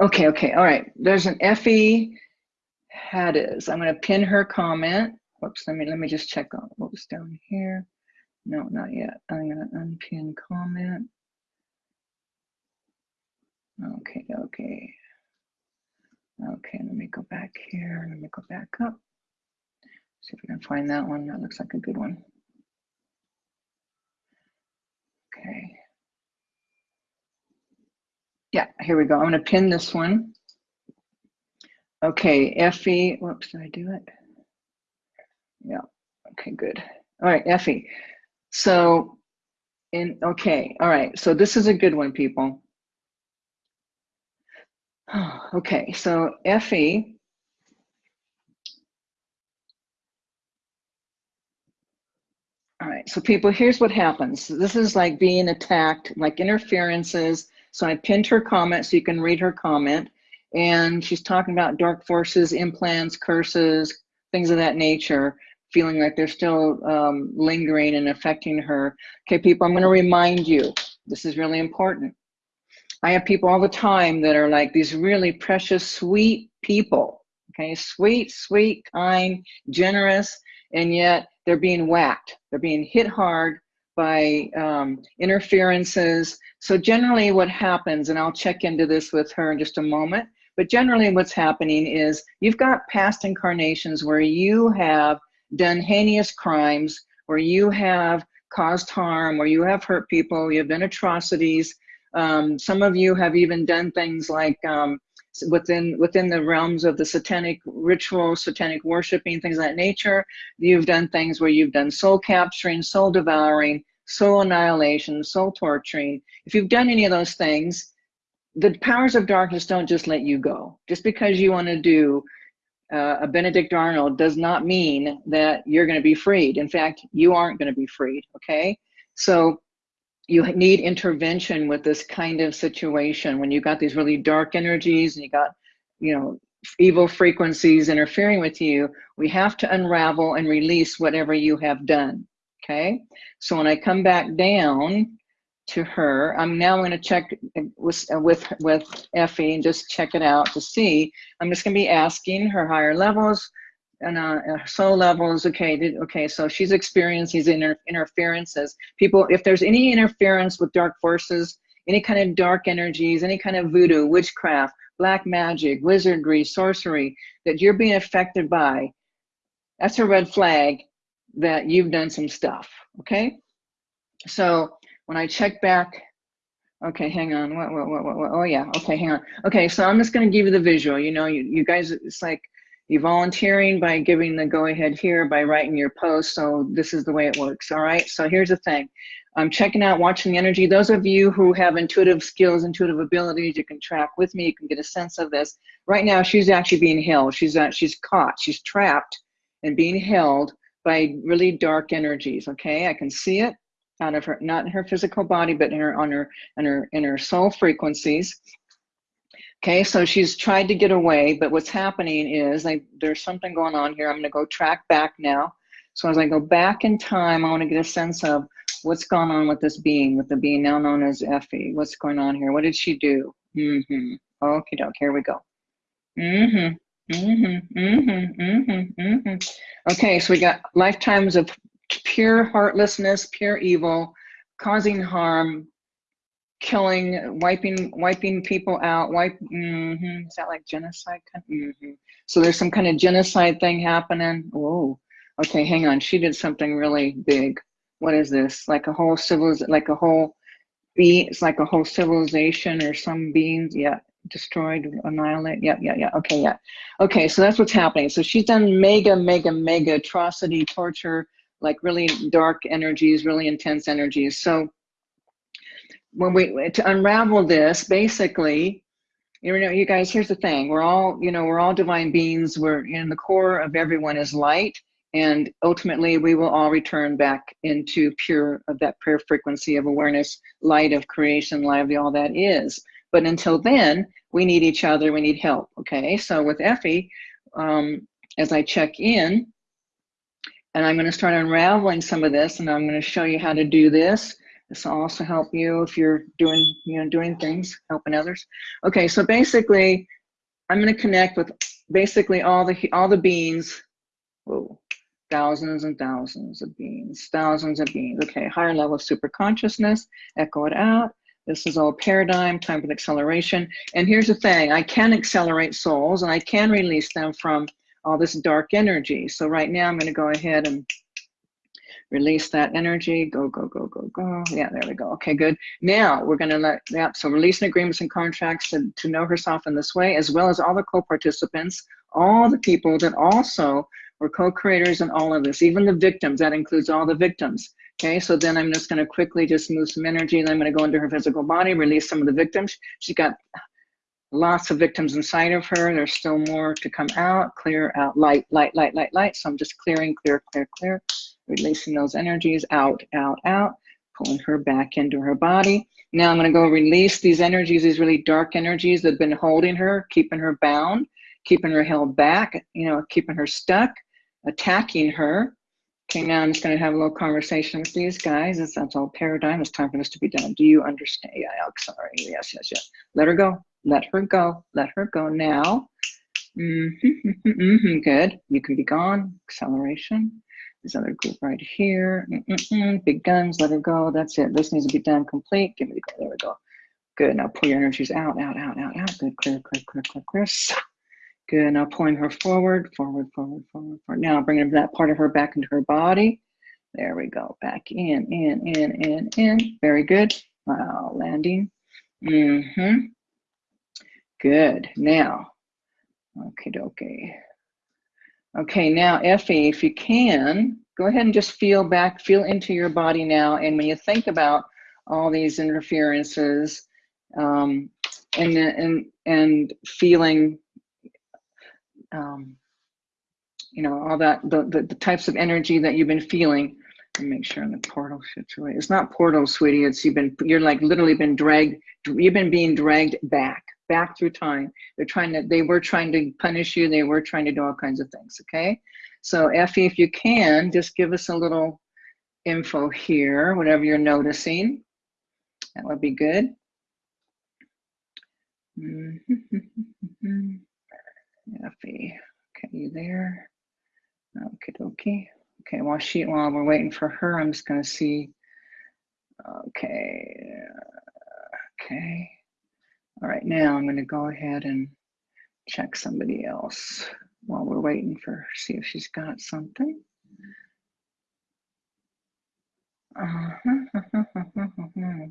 Okay, okay. All right. There's an Effie Hades. I'm going to pin her comment. Whoops, let me let me just check on what was down here. No, not yet. I'm going to unpin comment. Okay, okay. Okay, let me go back here. Let me go back up. See if we can find that one. That looks like a good one. Okay. Yeah, here we go. I'm going to pin this one. Okay, Effie, whoops, did I do it? Yeah, okay, good. All right, Effie. So, in, okay, all right, so this is a good one, people. Okay, so Effie, right, so people, here's what happens. This is like being attacked, like interferences. So I pinned her comment so you can read her comment and she's talking about dark forces, implants, curses, things of that nature, feeling like they're still um, lingering and affecting her. Okay, people, I'm going to remind you, this is really important. I have people all the time that are like these really precious, sweet people. Okay, sweet, sweet, kind, generous, and yet they're being whacked. They're being hit hard by um, interferences. So generally what happens, and I'll check into this with her in just a moment, but generally what's happening is you've got past incarnations where you have done heinous crimes, where you have caused harm, where you have hurt people, you have done atrocities. Um, some of you have even done things like um, within within the realms of the satanic ritual, satanic worshiping, things of that nature. You've done things where you've done soul capturing, soul devouring, soul annihilation, soul torturing. If you've done any of those things, the powers of darkness don't just let you go. Just because you want to do uh, a Benedict Arnold does not mean that you're going to be freed. In fact, you aren't going to be freed, okay? So you need intervention with this kind of situation when you got these really dark energies and you got, you know, evil frequencies interfering with you, we have to unravel and release whatever you have done, okay? So when I come back down, to her. I'm now going to check with, with, with Effie and just check it out to see. I'm just going to be asking her higher levels and uh, soul levels. Okay, did, okay, so she's experienced these inter interferences. People, if there's any interference with dark forces, any kind of dark energies, any kind of voodoo, witchcraft, black magic, wizardry, sorcery that you're being affected by, that's a red flag that you've done some stuff, okay? So when I check back, okay, hang on, what, what, what, what, what, oh yeah, okay, hang on. Okay, so I'm just gonna give you the visual, you know, you, you guys, it's like, you volunteering by giving the go ahead here by writing your post. So this is the way it works. All right. So here's the thing. I'm checking out, watching the energy. Those of you who have intuitive skills, intuitive abilities, you can track with me. You can get a sense of this. Right now, she's actually being held. She's uh, she's caught. She's trapped and being held by really dark energies. Okay, I can see it out of her, not in her physical body, but in her, on her, in her, in her soul frequencies. Okay, so she's tried to get away, but what's happening is like there's something going on here. I'm gonna go track back now. So as I go back in time, I wanna get a sense of what's going on with this being, with the being now known as Effie. What's going on here? What did she do? Mm-hmm. Okay, doke, here we go. Mm-hmm. Mm-hmm. Mm-hmm. Mm-hmm. Mm-hmm. Okay, so we got lifetimes of pure heartlessness, pure evil, causing harm, killing, wiping, wiping people out. Wipe. Mm -hmm. Is that like genocide? Mm -hmm. So there's some kind of genocide thing happening. Oh, okay. Hang on. She did something really big. What is this? Like a whole civil, like a whole be. It's like a whole civilization or some beings. Yeah, destroyed, annihilate. Yeah, yeah, yeah. Okay, yeah. Okay, so that's what's happening. So she's done mega, mega, mega atrocity, torture, like really dark energies, really intense energies. So when we, to unravel this, basically, you know, you guys, here's the thing. We're all, you know, we're all divine beings. We're in the core of everyone is light. And ultimately, we will all return back into pure, of that pure frequency of awareness, light of creation, of all that is. But until then, we need each other, we need help, okay? So with Effie, um, as I check in, and I'm going to start unraveling some of this and I'm going to show you how to do this. This will also help you if you're doing, you know, doing things, helping others. Okay, so basically, I'm going to connect with basically all the all the beings. Whoa, thousands and thousands of beings, thousands of beings. Okay, higher level of super consciousness. Echo it out. This is all paradigm, time for acceleration. And here's the thing, I can accelerate souls and I can release them from all this dark energy. So right now I'm gonna go ahead and release that energy. Go, go, go, go, go. Yeah, there we go. Okay, good. Now we're gonna let, yeah, so releasing agreements and contracts to, to know herself in this way, as well as all the co-participants, all the people that also were co-creators in all of this, even the victims, that includes all the victims. Okay, so then I'm just gonna quickly just move some energy and I'm gonna go into her physical body, release some of the victims. She's got lots of victims inside of her. There's still more to come out, clear out, light, light, light, light, light. So I'm just clearing, clear, clear, clear, releasing those energies out, out, out, pulling her back into her body. Now I'm gonna go release these energies, these really dark energies that have been holding her, keeping her bound, keeping her held back, you know, keeping her stuck, attacking her. Okay, now I'm just going to have a little conversation with these guys. It's, that's all paradigm. It's time for this to be done. Do you understand? Yeah, I'm sorry. Yes, yes, yes. Let her go. Let her go. Let her go now. Mm -hmm, mm -hmm, good. You can be gone. Acceleration. This other group right here. Mm Big guns. Let her go. That's it. This needs to be done complete. Give me the. There we go. Good. Now pull your energies out, out, out, out, out. Good. Clear, clear, clear, clear, clear. Good, now pulling her forward, forward, forward, forward, forward. Now bringing that part of her back into her body. There we go, back in, in, in, in, in. Very good. Wow, landing. Mm-hmm. Good, now, okay, okay. Okay, now Effie, if you can, go ahead and just feel back, feel into your body now. And when you think about all these interferences um, and, and, and feeling um, you know, all that, the, the, the, types of energy that you've been feeling. Make sure the portal situation. It's not portal, sweetie. It's you've been, you're like literally been dragged, you've been being dragged back, back through time. They're trying to, they were trying to punish you. They were trying to do all kinds of things, okay? So Effie, if you can, just give us a little info here, whatever you're noticing. That would be good. Mm -hmm. Effie, okay, you there? Okay, dokie. Okay, while she while we're waiting for her, I'm just gonna see. Okay, okay. All right, now I'm gonna go ahead and check somebody else while we're waiting for see if she's got something. Uh -huh.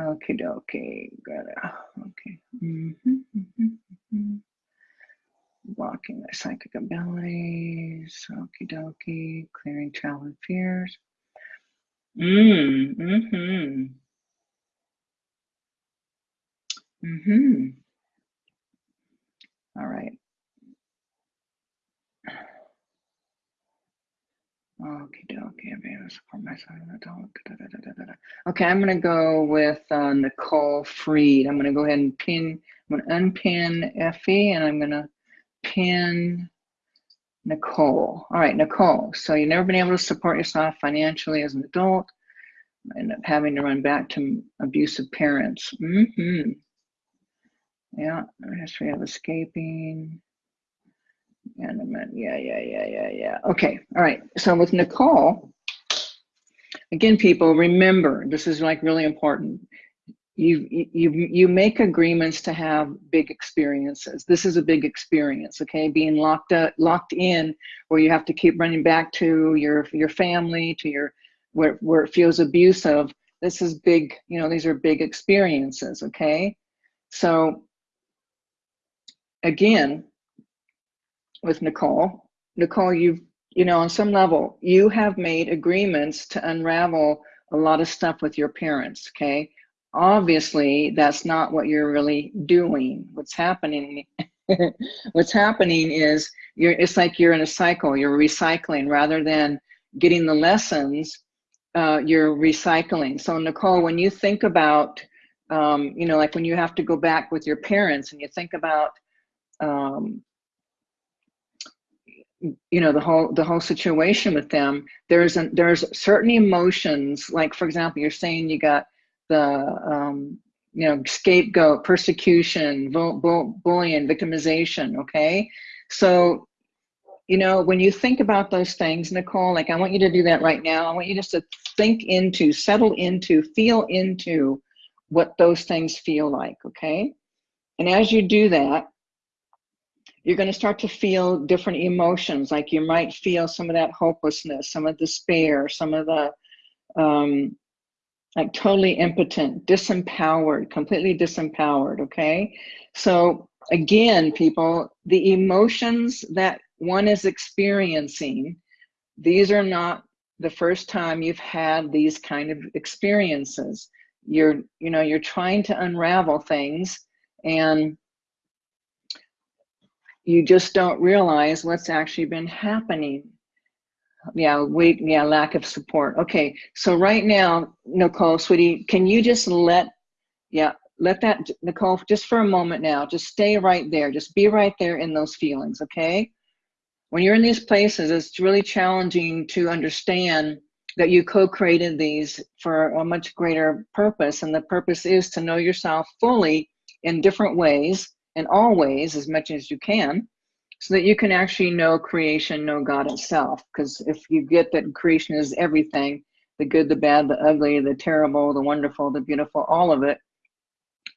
Okay, dokie, it. Okay. Mm -hmm, mm -hmm, mm -hmm. Blocking the psychic abilities. Okie dokie. Clearing childhood fears. Mm, mm-hmm. Mm-hmm. All right. Okay, okay, I'm gonna go with uh, Nicole Freed. I'm gonna go ahead and pin. I'm gonna unpin Effie, and I'm gonna pin Nicole. All right, Nicole. So you've never been able to support yourself financially as an adult. End up having to run back to abusive parents. Mm-hmm. Yeah, history of escaping. Animate. Yeah, yeah, yeah, yeah, yeah. Okay. All right. So with Nicole, again, people, remember, this is like really important. You, you, you make agreements to have big experiences. This is a big experience, okay? Being locked up, locked in, where you have to keep running back to your your family, to your where where it feels abusive. This is big. You know, these are big experiences, okay? So again, with Nicole. Nicole, you've, you know, on some level, you have made agreements to unravel a lot of stuff with your parents, okay? Obviously, that's not what you're really doing. What's happening, what's happening is you're, it's like you're in a cycle, you're recycling rather than getting the lessons, uh, you're recycling. So Nicole, when you think about, um, you know, like when you have to go back with your parents and you think about um, you know the whole the whole situation with them there's a, there's certain emotions like for example you're saying you got the um you know, scapegoat, persecution, bull, bull, bullying, victimization, okay? So, you know, when you think about those things, Nicole, like I want you to do that right now. I want you just to think into, settle into, feel into what those things feel like, okay? And as you do that, you're going to start to feel different emotions. Like you might feel some of that hopelessness, some of despair, some of the um, like totally impotent, disempowered, completely disempowered, okay? So again, people, the emotions that one is experiencing, these are not the first time you've had these kind of experiences. You're, you know, you're trying to unravel things and you just don't realize what's actually been happening. Yeah wait yeah lack of support. Okay so right now nicole sweetie can you just let yeah let that nicole just for a moment now just stay right there. Just be right there in those feelings okay? When you're in these places it's really challenging to understand that you co-created these for a much greater purpose and the purpose is to know yourself fully in different ways and all ways as much as you can so that you can actually know creation, know God itself. Because if you get that creation is everything, the good, the bad, the ugly, the terrible, the wonderful, the beautiful, all of it,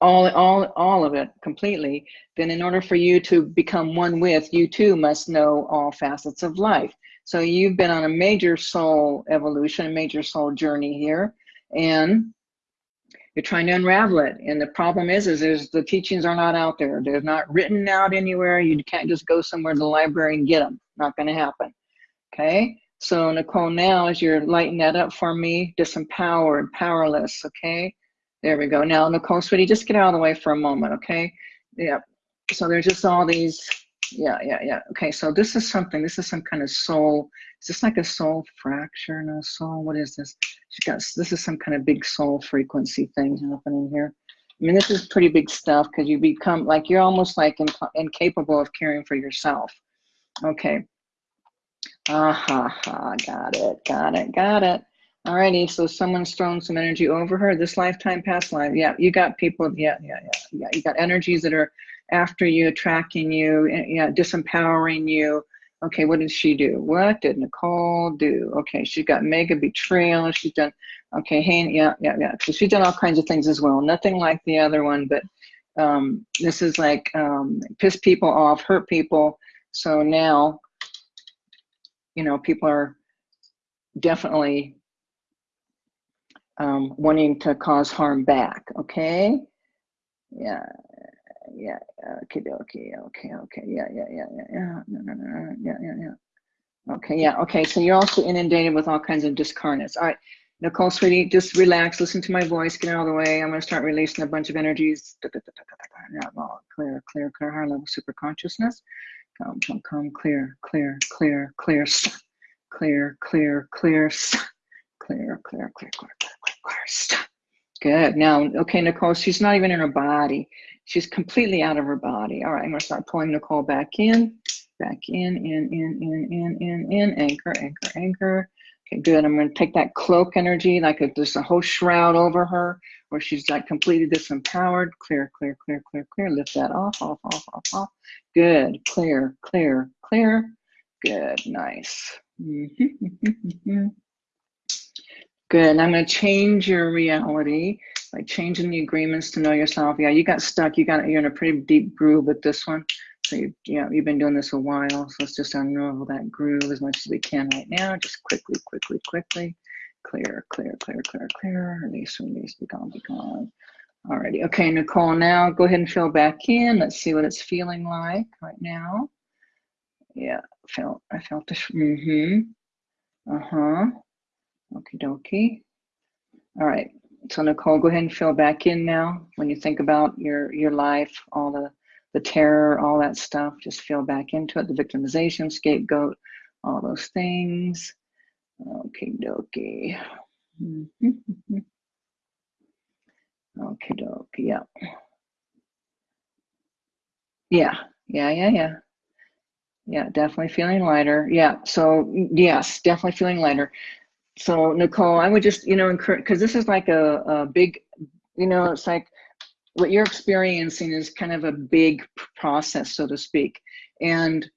all, all, all of it completely, then in order for you to become one with, you too must know all facets of life. So you've been on a major soul evolution, a major soul journey here. And you're trying to unravel it. And the problem is is there's the teachings are not out there. They're not written out anywhere. You can't just go somewhere to the library and get them not going to happen. Okay? So nicole now as you're lighting that up for me disempowered powerless okay? There we go. Now nicole sweetie just get out of the way for a moment okay? Yeah. So there's just all these yeah yeah yeah. Okay so this is something this is some kind of soul is this like a soul fracture no soul what is this she got this is some kind of big soul frequency thing happening here i mean this is pretty big stuff because you become like you're almost like in, incapable of caring for yourself okay ah ha ha got it got it got it Alrighty, so someone's thrown some energy over her. This lifetime, past life. Yeah, you got people. Yeah, yeah, yeah, yeah. You got energies that are after you, attracting you, eh, yeah, disempowering you. Okay, what did she do? What did Nicole do? Okay, she's got mega betrayal. She's done, okay, hey, yeah, yeah, yeah. So she's done all kinds of things as well. Nothing like the other one, but um, this is like um, piss people off, hurt people. So now, you know, people are definitely um, wanting to cause harm back, okay? Yeah, yeah, okay, okay, okay, okay, yeah, yeah, yeah, yeah, yeah, no, yeah, yeah, yeah. Okay, yeah, okay, so you're also inundated with all kinds of discarnates. All right, Nicole, sweetie, just relax, listen to my voice, get out of the way. I'm gonna start releasing a bunch of energies. Clear, clear, clear, higher level super consciousness. Come, come, come, clear, clear, clear, clear, clear, clear, clear, clear, clear, clear, clear, clear, clear, clear. Good. Now, okay, Nicole, she's not even in her body. She's completely out of her body. All right, I'm gonna start pulling Nicole back in, back in, in, in, in, in, in, in, anchor, anchor, anchor. Okay, good. I'm gonna take that cloak energy, like there's a whole shroud over her, where she's like completely disempowered. Clear, clear, clear, clear, clear. Lift that off, off, off, off, off. Good. Clear, clear, clear. Good. Nice. Mm-hmm, mm-hmm, mm-hmm. Good. I'm going to change your reality by changing the agreements to know yourself. Yeah, you got stuck. You got you're in a pretty deep groove with this one. So you, know, you've been doing this a while. So let's just unravel that groove as much as we can right now. Just quickly, quickly, quickly. Clear, clear, clear, clear, clear. Release, release, be gone, be gone. Alrighty. Okay, Nicole, now go ahead and fill back in. Let's see what it's feeling like right now. Yeah, felt I felt this. Mm-hmm. Uh-huh. Okie dokie. All right. So Nicole, go ahead and fill back in now. When you think about your your life, all the the terror, all that stuff, just feel back into it. The victimization, scapegoat, all those things. Okie dokie. Mm-hmm. Okie dokie. Yeah. Yeah. Yeah. Yeah. Yeah. Yeah. Definitely feeling lighter. Yeah. So yes, definitely feeling lighter so Nicole, I would just, you know, encourage, because this is like a, a big, you know, it's like what you're experiencing is kind of a big process, so to speak. And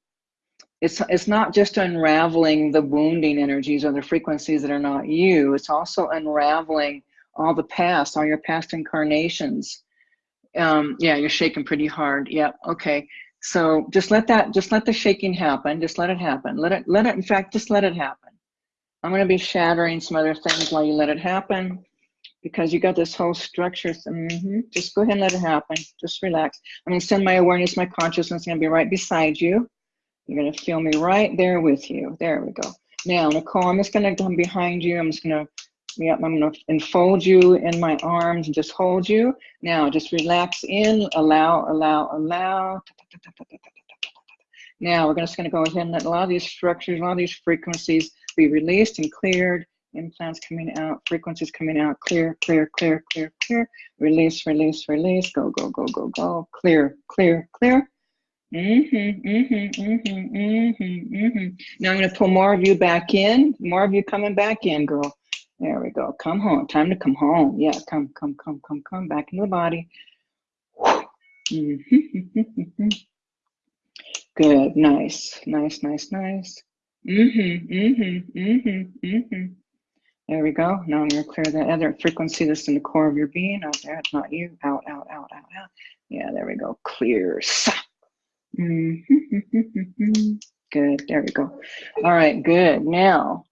it's, it's not just unraveling the wounding energies or the frequencies that are not you, it's also unraveling all the past, all your past incarnations. Um, yeah, you're shaking pretty hard. Yeah, okay. So just let that, just let the shaking happen. Just let it happen. Let it, let it, in fact, just let it happen. I'm going to be shattering some other things while you let it happen because you got this whole structure. Mm -hmm. Just go ahead and let it happen. Just relax. I'm going to send my awareness, my consciousness going to be right beside you. You're going to feel me right there with you. There we go. Now, Nicole, I'm just going to come behind you. I'm just going to, yep, I'm going to enfold you in my arms and just hold you. Now, just relax in, allow, allow, allow. Now, we're just going to go ahead and let a lot of these structures, a lot of these frequencies be released and cleared implants coming out, frequencies coming out, clear, clear, clear, clear, clear, release, release, release, go, go, go, go, go, clear, clear, clear. Mm-hmm, mm-hmm, mm-hmm, mm-hmm, mm-hmm. Now I'm going to pull more of you back in, more of you coming back in, girl. There we go. Come home. Time to come home. Yeah, come, come, come, come, come back into the body. Mm-hmm. Good. Nice. Nice, nice, nice. Mm-hmm, mm-hmm, mm-hmm, mm-hmm. There we go. Now I'm going to clear that other frequency that's in the core of your being. Out there, it's not you. Out, out, out, out, out. Yeah, there we go. Clear. Mm -hmm. Good. There we go. All right. Good. Now,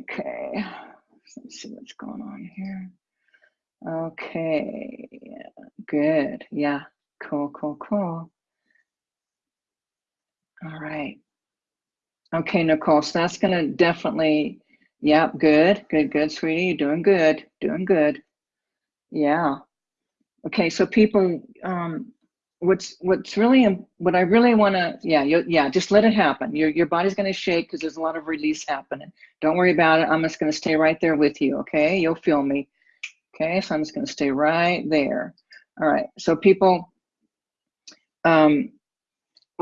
okay. Let's see what's going on here. Okay. Yeah. Good. Yeah. Cool, cool, cool. All right. Okay, Nicole, so that's going to definitely, yep, good, good, good, sweetie. You're doing good, doing good. Yeah. Okay, so people, um, what's what's really what I really want to, yeah, you, yeah, just let it happen. Your your body's going to shake because there's a lot of release happening. Don't worry about it. I'm just going to stay right there with you. Okay, you'll feel me. Okay, so I'm just going to stay right there. All right. So people, um,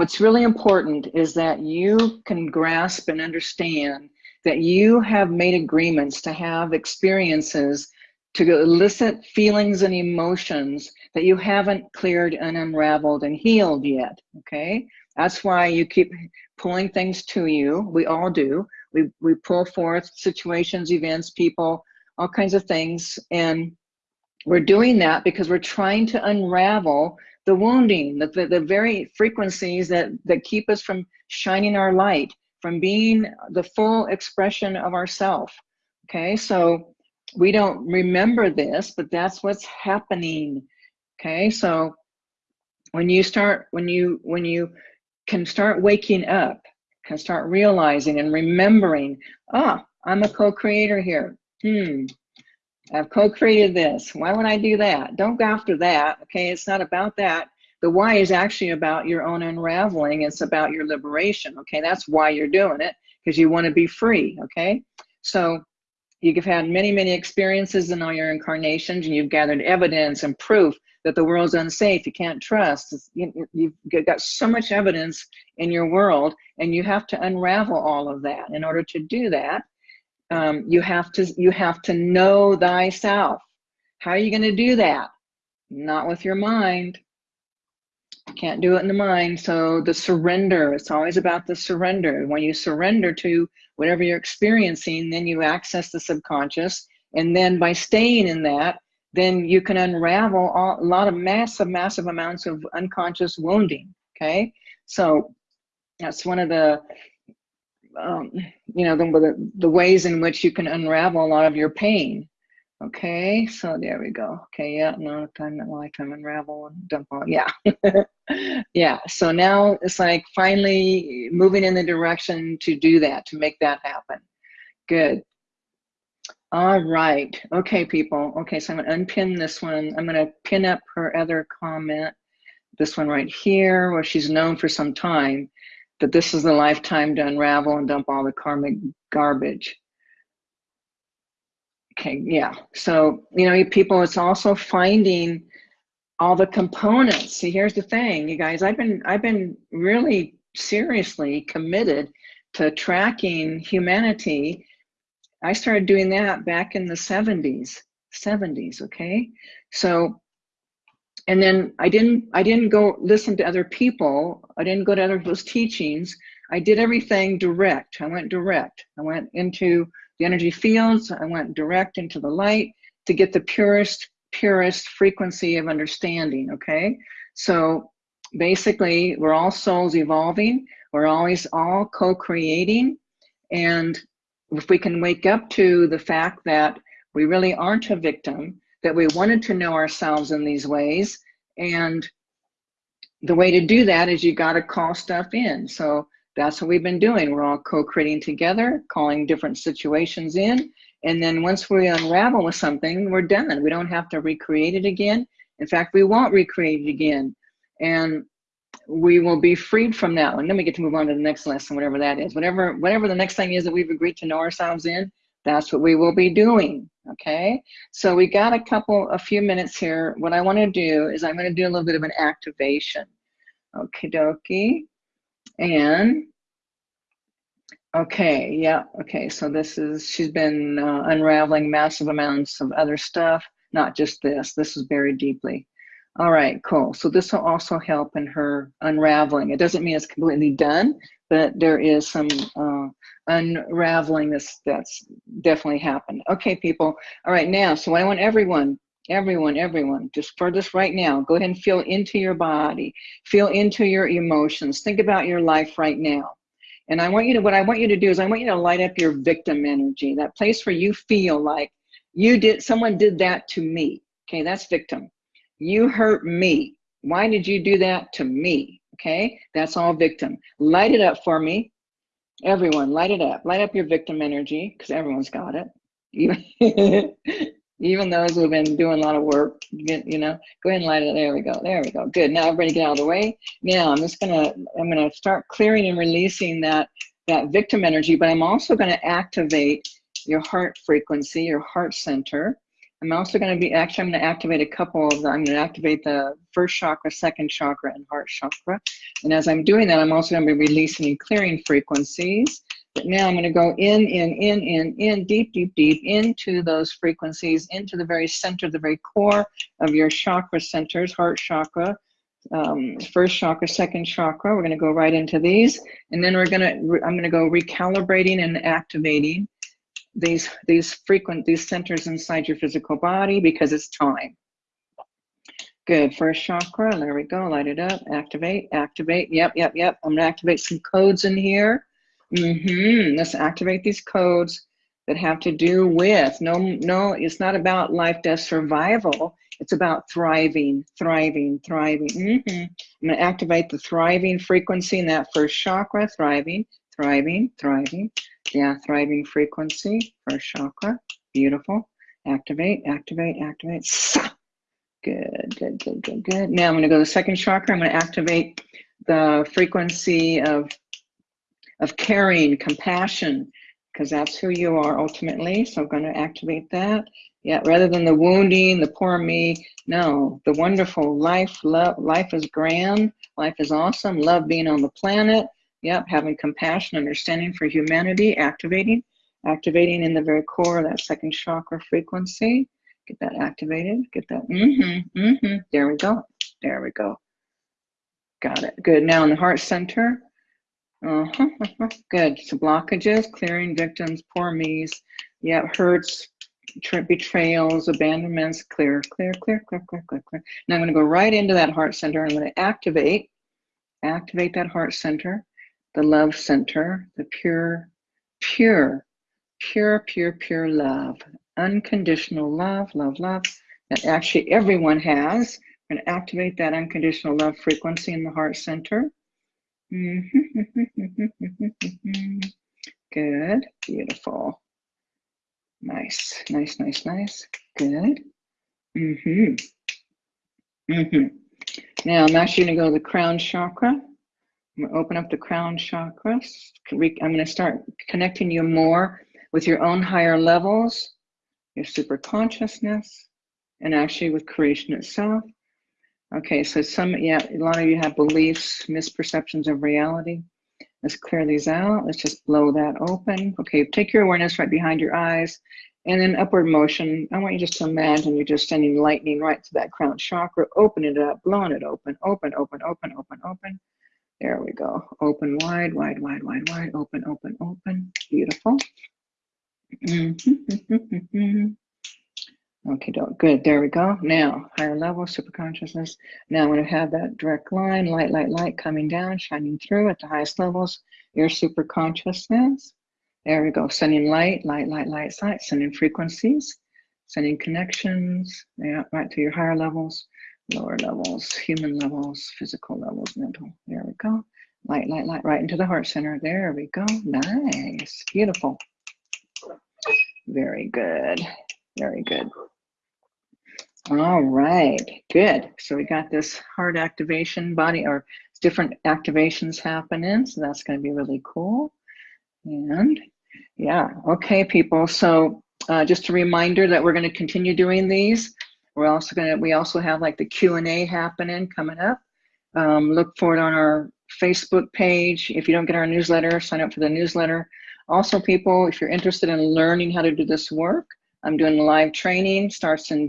what's really important is that you can grasp and understand that you have made agreements to have experiences to elicit feelings and emotions that you haven't cleared and unraveled and healed yet, okay? That's why you keep pulling things to you. We all do. We, we pull forth situations, events, people, all kinds of things. And we're doing that because we're trying to unravel the wounding, the, the, the very frequencies that, that keep us from shining our light, from being the full expression of ourself. Okay, so we don't remember this, but that's what's happening. Okay, so when you start, when you, when you can start waking up, can start realizing and remembering, ah, I'm a co-creator here. Hmm, I've co-created this. Why would I do that? Don't go after that. Okay, it's not about that. The why is actually about your own unraveling. It's about your liberation. Okay, that's why you're doing it because you want to be free. Okay, so you've had many, many experiences in all your incarnations, and you've gathered evidence and proof that the world's unsafe. You can't trust. You've got so much evidence in your world, and you have to unravel all of that. In order to do that, um, you have to you have to know thyself. How are you going to do that? Not with your mind. Can't do it in the mind. So the surrender, it's always about the surrender. When you surrender to whatever you're experiencing, then you access the subconscious. And then by staying in that, then you can unravel all, a lot of massive, massive amounts of unconscious wounding. Okay. So that's one of the um, you know, the, the ways in which you can unravel a lot of your pain. Okay, so there we go. Okay, yeah, no time, that I lifetime unravel and dump all. Yeah, yeah. So now it's like finally moving in the direction to do that, to make that happen. Good. All right. Okay, people. Okay, so I'm gonna unpin this one. I'm gonna pin up her other comment. This one right here, where she's known for some time that this is the lifetime to unravel and dump all the karmic garbage. Okay, yeah. So, you know, people, it's also finding all the components. See, here's the thing, you guys, I've been, I've been really seriously committed to tracking humanity. I started doing that back in the 70s, 70s, okay? So, and then I didn't, I didn't go listen to other people. I didn't go to other people's teachings. I did everything direct. I went direct. I went into the energy fields. I went direct into the light to get the purest, purest frequency of understanding. Okay. So basically, we're all souls evolving. We're always all co-creating. And if we can wake up to the fact that we really aren't a victim, that we wanted to know ourselves in these ways, and the way to do that is you got to call stuff in. So that's what we've been doing. We're all co-creating together, calling different situations in. And then once we unravel with something, we're done. We don't have to recreate it again. In fact, we won't recreate it again. And we will be freed from that one. Then we get to move on to the next lesson, whatever that is. Whatever, whatever the next thing is that we've agreed to know ourselves in, that's what we will be doing. Okay. So we got a couple, a few minutes here. What I want to do is I'm going to do a little bit of an activation. Okie dokie. And okay, yeah, okay. So this is, she's been uh, unraveling massive amounts of other stuff, not just this. This is buried deeply. All right, cool. So this will also help in her unraveling. It doesn't mean it's completely done, but there is some uh, unraveling this that's definitely happened. Okay, people. All right, now, so I want everyone, everyone, everyone, just for this right now, go ahead and feel into your body, feel into your emotions. Think about your life right now. And I want you to, what I want you to do is I want you to light up your victim energy, that place where you feel like you did, someone did that to me. Okay, that's victim you hurt me. Why did you do that to me? Okay, that's all victim. Light it up for me. Everyone, light it up. Light up your victim energy because everyone's got it. Even, those who've been doing a lot of work, you know, go ahead and light it. There we go. There we go. Good. Now everybody get out of the way. Now I'm just gonna, I'm gonna start clearing and releasing that that victim energy, but I'm also gonna activate your heart frequency, your heart center. I'm also going to be, actually, I'm going to activate a couple of, I'm going to activate the first chakra, second chakra, and heart chakra. And as I'm doing that, I'm also going to be releasing and clearing frequencies. But now I'm going to go in, in, in, in, in, deep, deep, deep into those frequencies, into the very center, the very core of your chakra centers, heart chakra, um, first chakra, second chakra. We're going to go right into these. And then we're going to, I'm going to go recalibrating and activating these these frequent these centers inside your physical body because it's time. Good. First chakra. There we go. Light it up. Activate. Activate. Yep. Yep. Yep. I'm gonna activate some codes in here. Mm-hmm. Let's activate these codes that have to do with no no. It's not about life death survival. It's about thriving, thriving, thriving. Mm-hmm. I'm gonna activate the thriving frequency in that first chakra. Thriving, thriving, thriving. Yeah, thriving frequency, first chakra. Beautiful. Activate, activate, activate. Good, good, good, good, good. Now I'm going to go to the second chakra. I'm going to activate the frequency of, of caring, compassion, because that's who you are ultimately. So I'm going to activate that. Yeah, rather than the wounding, the poor me, no, the wonderful life, love, life is grand, life is awesome, love being on the planet, Yep, having compassion, understanding for humanity, activating, activating in the very core of that second chakra frequency. Get that activated, get that, mm-hmm, mm-hmm. There we go, there we go. Got it, good. Now in the heart center, uh-huh, good. So blockages, clearing victims, poor me's, yeah, hurts, betrayals, abandonments, clear, clear, clear, clear, clear, clear, clear. Now I'm gonna go right into that heart center. I'm gonna activate, activate that heart center the love center, the pure, pure, pure, pure, pure love, unconditional love, love, love that actually everyone has. We're going to activate that unconditional love frequency in the heart center. Good, beautiful. Nice, nice, nice, nice. Good. Mm-hmm. Mm-hmm. Now I'm actually going to go to the crown chakra. I'm to open up the crown chakra. I'm going to start connecting you more with your own higher levels, your super consciousness, and actually with creation itself. Okay, so some, yeah, a lot of you have beliefs, misperceptions of reality. Let's clear these out. Let's just blow that open. Okay, take your awareness right behind your eyes And then upward motion, I want you just to imagine you're just sending lightning right to that crown chakra, open it up, blowing it open, open, open, open, open, open. There we go. Open wide, wide, wide, wide, wide, open, open, open. Beautiful. Mm-hmm. okay, good. There we go. Now, higher level, super consciousness. Now I'm have that direct line, light, light, light coming down, shining through at the highest levels. Your super consciousness. There we go. Sending light, light, light, light, light, sending frequencies, sending connections, yeah, right to your higher levels, lower levels, human levels, physical levels, mental. There we go. Light, light, light, right into the heart center. There we go. Nice. Beautiful. Very good. Very good. All right, good. So we got this heart activation body or different activations happening. So that's going to be really cool. And yeah, okay, people. So uh, just a reminder that we're going to continue doing these. We're also to, we also have like the Q&A happening coming up. Um, look for it on our Facebook page. If you don't get our newsletter, sign up for the newsletter. Also, people, if you're interested in learning how to do this work, I'm doing live training, starts in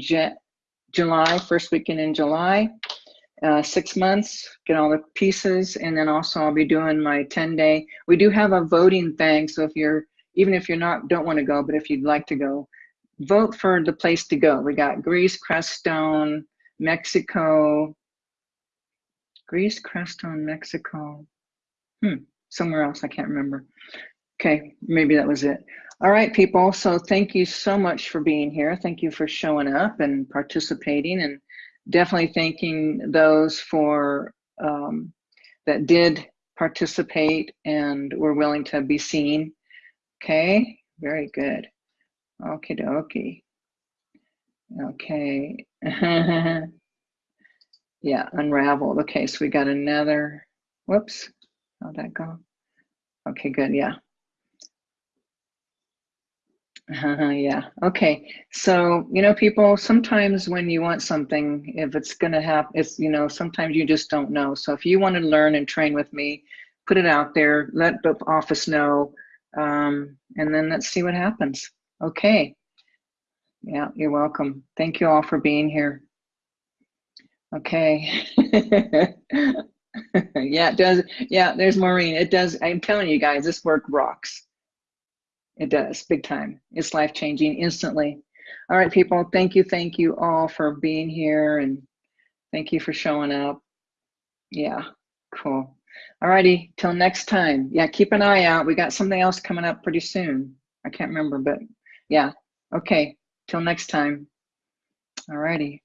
July, first weekend in July uh, six months, get all the pieces, and then also I'll be doing my 10 day. We do have a voting thing, so if you're even if you're not don't want to go, but if you'd like to go, vote for the place to go. We got Greece, Crestone, Mexico, Greece, Crestone, Mexico, hmm, somewhere else I can't remember. Okay, maybe that was it. All right, people. So thank you so much for being here. Thank you for showing up and participating and definitely thanking those for um, that did participate and were willing to be seen. Okay, very good. Okay, dokie. Okay. yeah, unraveled. Okay, so we got another. Whoops. How'd that go? Okay, good. Yeah. Uh, yeah. Okay. So, you know, people, sometimes when you want something, if it's going to happen, it's, you know, sometimes you just don't know. So if you want to learn and train with me, put it out there, let the office know, um, and then let's see what happens. Okay. Yeah, you're welcome. Thank you all for being here. Okay. yeah, it does. Yeah, there's Maureen. It does. I'm telling you guys, this work rocks. It does, big time. It's life changing instantly. All right, people, thank you, thank you all for being here and thank you for showing up. Yeah, cool. All righty, till next time. Yeah, keep an eye out. We got something else coming up pretty soon. I can't remember, but yeah. Okay, till next time. All righty.